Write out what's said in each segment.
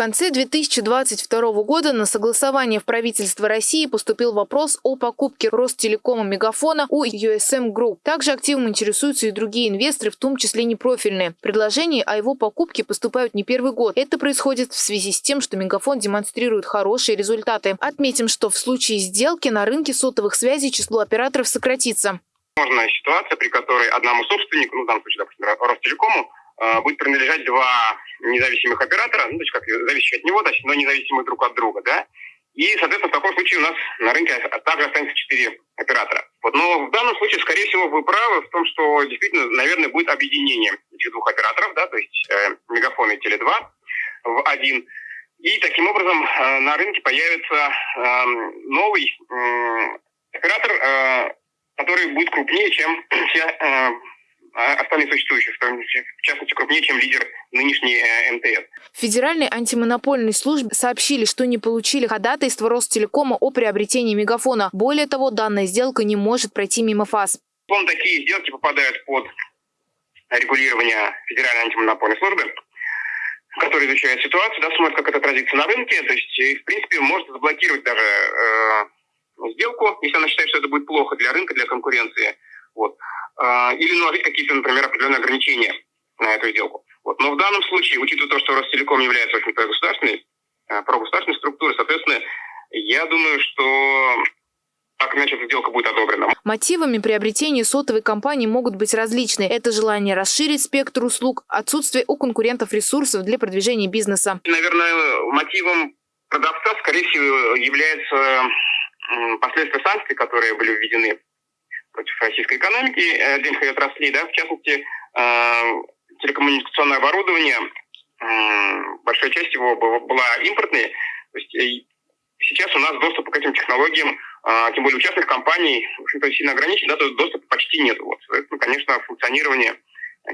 конце 2022 года на согласование в правительство России поступил вопрос о покупке Ростелекома Мегафона у USM Group. Также активом интересуются и другие инвесторы, в том числе непрофильные. Предложения о его покупке поступают не первый год. Это происходит в связи с тем, что Мегафон демонстрирует хорошие результаты. Отметим, что в случае сделки на рынке сотовых связей число операторов сократится. Возможна ситуация, при которой одному собственнику, ну в данном случае, допустим, Ростелекому, будет принадлежать два независимых оператора, ну, то есть как зависящих от него, но независимых друг от друга, да, и, соответственно, в таком случае у нас на рынке также останется четыре оператора. Вот. Но в данном случае, скорее всего, вы правы в том, что действительно, наверное, будет объединение этих двух операторов, да, то есть э, Мегафон и Теле2 в один. И таким образом э, на рынке появится э, новый э, оператор, э, который будет крупнее, чем все э, а остальные существующие, в частности, крупнее, чем лидер нынешней э, МТС. В Федеральной антимонопольной службе сообщили, что не получили ходатайство Ростелекома о приобретении мегафона. Более того, данная сделка не может пройти мимо ФАС. Вон такие сделки попадают под регулирование Федеральной антимонопольной службы, которая изучает ситуацию, да, смотрит, как это отразится на рынке. То есть, в принципе, может заблокировать даже э, сделку, если она считает, что это будет плохо для рынка, для конкуренции. А, или наложить какие-то, например, определенные ограничения на эту сделку. Вот. Но в данном случае, учитывая то, что Ростелеком является, в общем-то, государственной, э, прогосударственной структурой, соответственно, я думаю, что так иначе эта сделка будет одобрена. Мотивами приобретения сотовой компании могут быть различные. Это желание расширить спектр услуг, отсутствие у конкурентов ресурсов для продвижения бизнеса. Наверное, мотивом продавца, скорее всего, является последствия санкций, которые были введены против российской экономики, э, денежной отрасли, да, в частности, э, телекоммуникационное оборудование, большая часть его была импортной. То есть сейчас у нас доступ к этим технологиям, а, тем более у частных компаний, в общем-то, сильно ограничен, да, то есть доступа почти нет. Вот. Поэтому, конечно, функционирование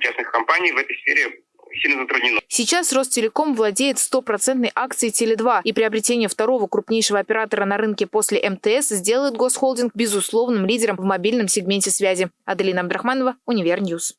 частных компаний в этой сфере сильно затруднено. Сейчас Ростелеком владеет стопроцентной акцией Теле2, и приобретение второго крупнейшего оператора на рынке после МТС сделает госхолдинг безусловным лидером в мобильном сегменте связи. Аделина Абдрахманова, Univer News.